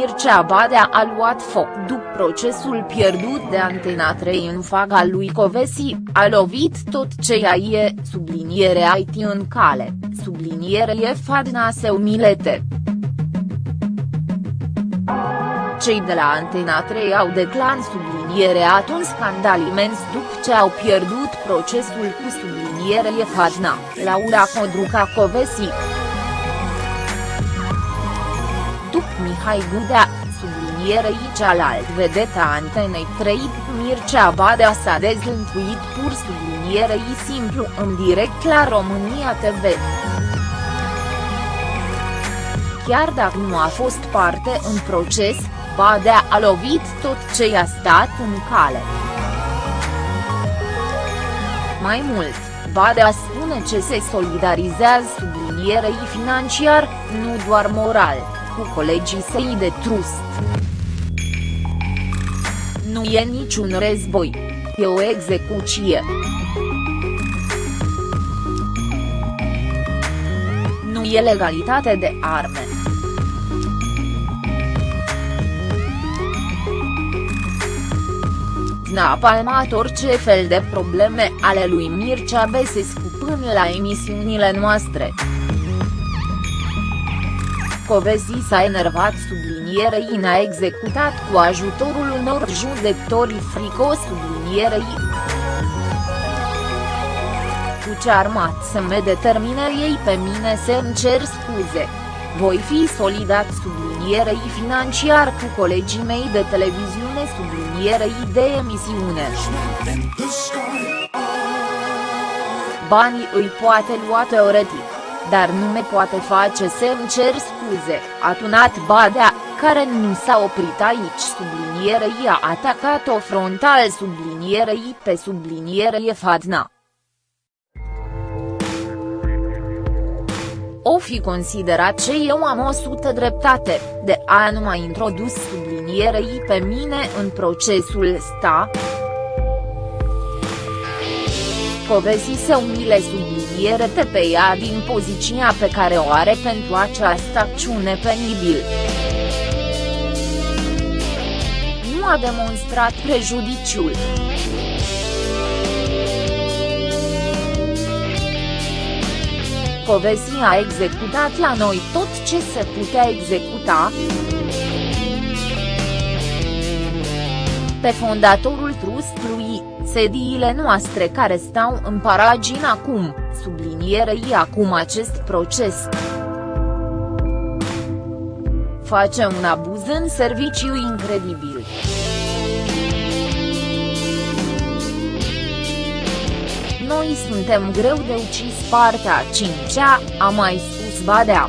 Mircea Badea a luat foc după procesul pierdut de Antena 3 în faga lui Covesi, a lovit tot ce e, subliniere IT în cale, subliniere e Fadna se umilete. Cei de la Antena 3 au declan subliniere un scandal imens după ce au pierdut procesul cu subliniere e Fadna, Laura Codruca Covesi. După Mihai Gudea, sublinierei cealalt vedeta Antenei 3 Mircea Badea s-a dezlântuit pur sublinierei simplu în direct la România TV. Chiar dacă nu a fost parte în proces, Badea a lovit tot ce i-a stat în cale. Mai mult, Badea spune ce se solidarizează sublinierei financiar, nu doar moral, cu colegii săi de trust. Nu e niciun război. E o execuție. Nu e legalitate de arme. n-a palmat orice fel de probleme ale lui Mircea Besescu până la emisiunile noastre. Covesi s-a enervat sublinierei n-a executat cu ajutorul unor judecători fricos sublinierei. Cu ce armat să me determine ei pe mine să îmi cer scuze. Voi fi solidat sublinierei financiar cu colegii mei de televiziune sublinierei de emisiune. Banii îi poate lua teoretic dar nu me poate face să îmi cer scuze, a tunat Badea, care nu s-a oprit aici sublinierei a atacat-o frontal sublinierei pe sublinierei Fadna. O fi considerat ce eu am o sută dreptate, de a nu mai introdus sublinierei pe mine în procesul sta. Covesi se umile subliniere pe ea din poziția pe care o are pentru această acțiune penibil. Nu a demonstrat prejudiciul. Covesi a executat la noi tot ce se putea executa, pe fondatorul trustului, sediile noastre care stau în paragin acum, sublinierei acum acest proces. Face un abuz în serviciu incredibil. Noi suntem greu de ucis partea cincea, a mai spus Badea.